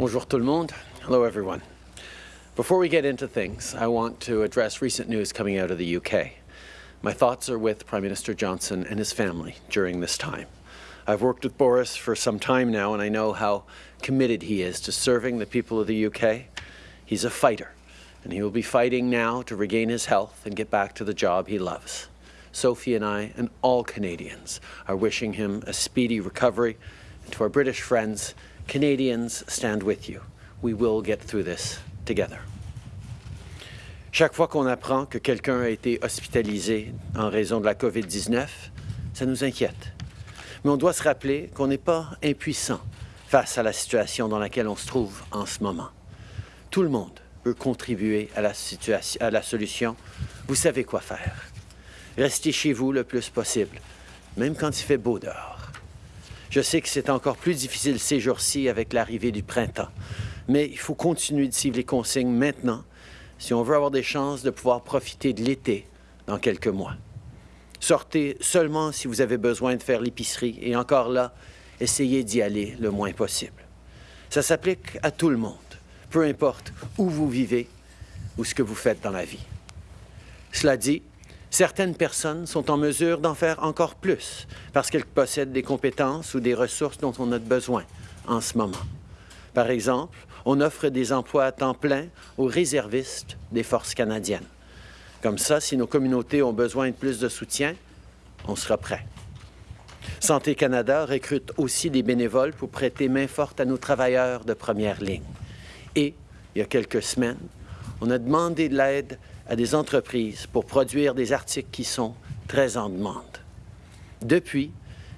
Bonjour tout le monde. Hello everyone. Before we get into things, I want to address recent news coming out of the UK. My thoughts are with Prime Minister Johnson and his family during this time. I've worked with Boris for some time now and I know how committed he is to serving the people of the UK. He's a fighter and he will be fighting now to regain his health and get back to the job he loves. Sophie and I and all Canadians are wishing him a speedy recovery. And to our British friends, Canadians stand with you. We will get through this together. Chaque fois qu'on apprend que quelqu'un a été hospitalisé en raison de la COVID-19, ça nous inquiète. Mais on doit se rappeler qu'on n'est pas impuissant face à la situation dans laquelle on se trouve en ce moment. Tout le monde peut contribuer à la, à la solution. Vous savez quoi faire. Restez chez vous le plus possible, même quand il fait beau dehors. Je sais que c'est encore plus difficile ces jours-ci avec l'arrivée du printemps, mais il faut continuer de suivre les consignes maintenant si on veut avoir des chances de pouvoir profiter de l'été dans quelques mois. Sortez seulement si vous avez besoin de faire l'épicerie et encore là, essayez d'y aller le moins possible. Ça s'applique à tout le monde, peu importe où vous vivez ou ce que vous faites dans la vie. Cela dit, certaines personnes sont en mesure d'en faire encore plus parce qu'elles possèdent des compétences ou des ressources dont on a besoin en ce moment. Par exemple, on offre des emplois à temps plein aux réservistes des forces canadiennes. Comme ça, si nos communautés ont besoin de plus de soutien, on sera prêt. Santé Canada recrute aussi des bénévoles pour prêter main forte à nos travailleurs de première ligne. Et, il y a quelques semaines, on a demandé de l'aide à des entreprises pour produire des articles qui sont très en demande. Depuis,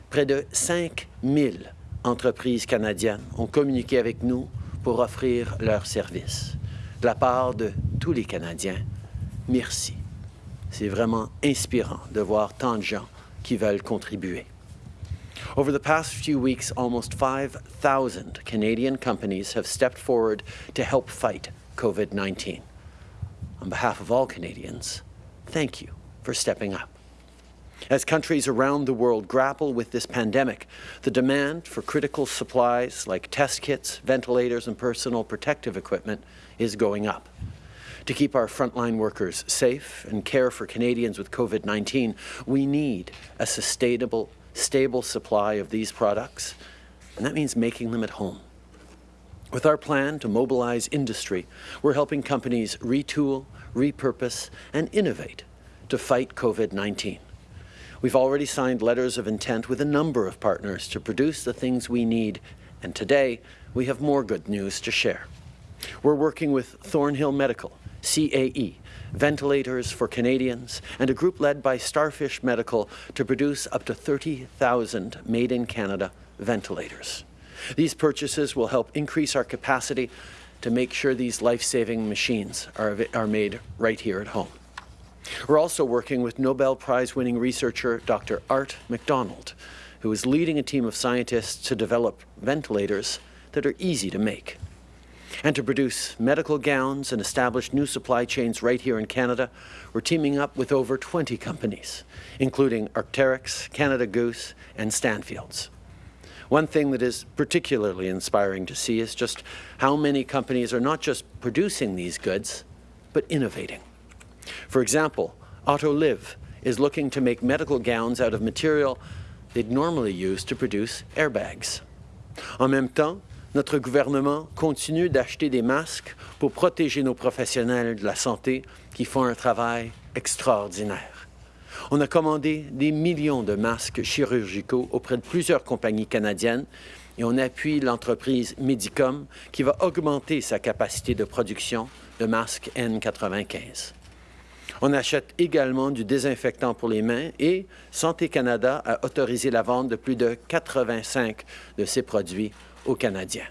près de 5 000 entreprises canadiennes ont communiqué avec nous pour offrir leurs services. De la part de tous les Canadiens, merci. C'est vraiment inspirant de voir tant de gens qui veulent contribuer. Over the past few weeks, almost 5,000 Canadian companies have stepped forward to help fight COVID-19. On behalf of all Canadians, thank you for stepping up. As countries around the world grapple with this pandemic, the demand for critical supplies like test kits, ventilators, and personal protective equipment is going up. To keep our frontline workers safe and care for Canadians with COVID-19, we need a sustainable, stable supply of these products, and that means making them at home. With our plan to mobilize industry, we're helping companies retool, repurpose, and innovate to fight COVID-19. We've already signed letters of intent with a number of partners to produce the things we need, and today we have more good news to share. We're working with Thornhill Medical, CAE, ventilators for Canadians, and a group led by Starfish Medical to produce up to 30,000 made-in-Canada ventilators. These purchases will help increase our capacity to make sure these life-saving machines are, are made right here at home. We're also working with Nobel Prize-winning researcher Dr. Art McDonald, who is leading a team of scientists to develop ventilators that are easy to make. And to produce medical gowns and establish new supply chains right here in Canada, we're teaming up with over 20 companies, including Arc'teryx, Canada Goose, and Stanfields. One thing that is particularly inspiring to see is just how many companies are not just producing these goods, but innovating. For example, Autoliv is looking to make medical gowns out of material they'd normally use to produce airbags. En même temps, notre gouvernement continue d'acheter des masques pour protéger nos professionnels de la santé qui font un travail extraordinaire. On a commandé des millions de masques chirurgicaux auprès de plusieurs compagnies canadiennes et on appuie l'entreprise Medicom qui va augmenter sa capacité de production de masques N95. On achète également du désinfectant pour les mains et Santé Canada a autorisé la vente de plus de 85 de ces produits aux Canadiens.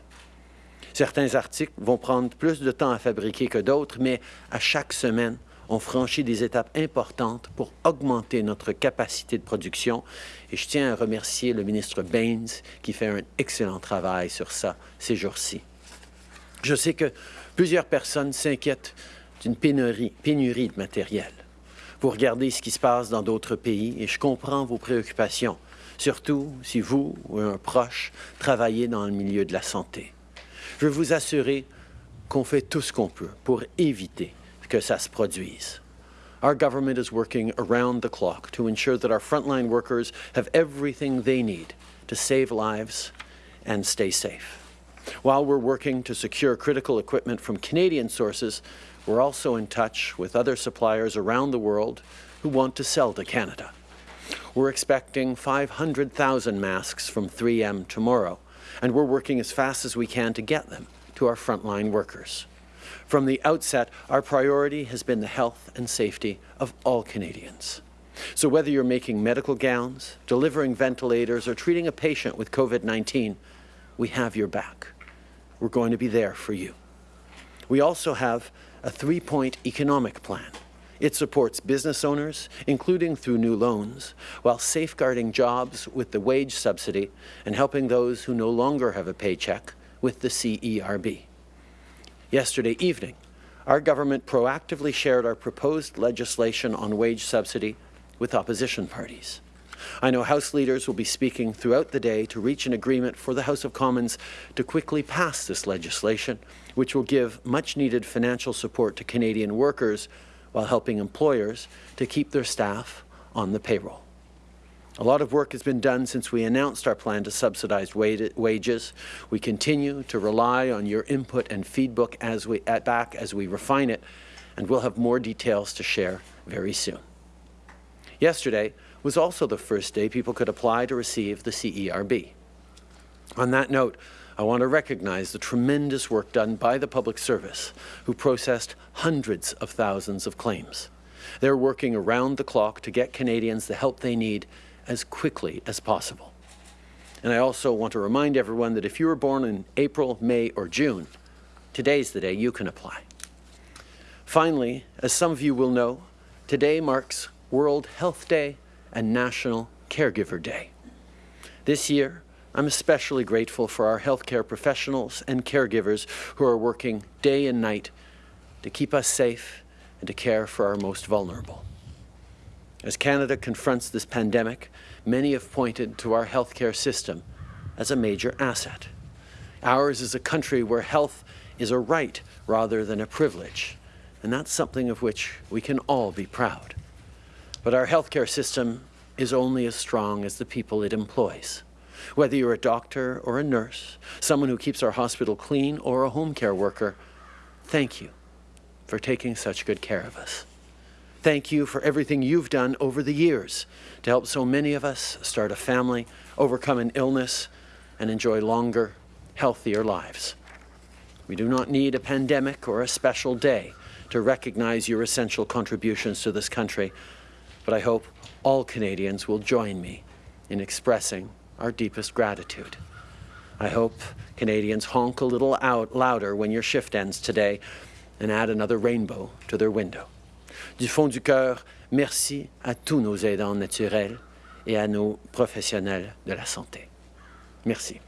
Certains articles vont prendre plus de temps à fabriquer que d'autres, mais à chaque semaine, on franchit des étapes importantes pour augmenter notre capacité de production. Et je tiens à remercier le ministre Baines qui fait un excellent travail sur ça ces jours-ci. Je sais que plusieurs personnes s'inquiètent d'une pénurie, pénurie de matériel. Vous regardez ce qui se passe dans d'autres pays et je comprends vos préoccupations, surtout si vous ou un proche travaillez dans le milieu de la santé. Je veux vous assurer qu'on fait tout ce qu'on peut pour éviter que ça se produise. Our government is working around the clock to ensure that our frontline workers have everything they need to save lives and stay safe. While we're working to secure critical equipment from Canadian sources, we're also in touch with other suppliers around the world who want to sell to Canada. We're expecting 500,000 masks from 3M tomorrow, and we're working as fast as we can to get them to our frontline workers. From the outset, our priority has been the health and safety of all Canadians. So whether you're making medical gowns, delivering ventilators, or treating a patient with COVID-19, we have your back. We're going to be there for you. We also have a three-point economic plan. It supports business owners, including through new loans, while safeguarding jobs with the wage subsidy and helping those who no longer have a paycheck with the CERB. Yesterday evening, our government proactively shared our proposed legislation on wage subsidy with opposition parties. I know House leaders will be speaking throughout the day to reach an agreement for the House of Commons to quickly pass this legislation, which will give much-needed financial support to Canadian workers while helping employers to keep their staff on the payroll. A lot of work has been done since we announced our plan to subsidize wages. We continue to rely on your input and feedback as we, back as we refine it, and we'll have more details to share very soon. Yesterday was also the first day people could apply to receive the CERB. On that note, I want to recognize the tremendous work done by the public service, who processed hundreds of thousands of claims. They're working around the clock to get Canadians the help they need as quickly as possible. And I also want to remind everyone that if you were born in April, May, or June, today's the day you can apply. Finally, as some of you will know, today marks World Health Day and National Caregiver Day. This year, I'm especially grateful for our healthcare professionals and caregivers who are working day and night to keep us safe and to care for our most vulnerable. As Canada confronts this pandemic, many have pointed to our healthcare system as a major asset. Ours is a country where health is a right rather than a privilege, and that's something of which we can all be proud. But our healthcare system is only as strong as the people it employs. Whether you're a doctor or a nurse, someone who keeps our hospital clean or a home care worker, thank you for taking such good care of us. Thank you for everything you've done over the years to help so many of us start a family, overcome an illness, and enjoy longer, healthier lives. We do not need a pandemic or a special day to recognize your essential contributions to this country, but I hope all Canadians will join me in expressing our deepest gratitude. I hope Canadians honk a little out louder when your shift ends today and add another rainbow to their window. Du fond du cœur, merci à tous nos aidants naturels et à nos professionnels de la santé. Merci.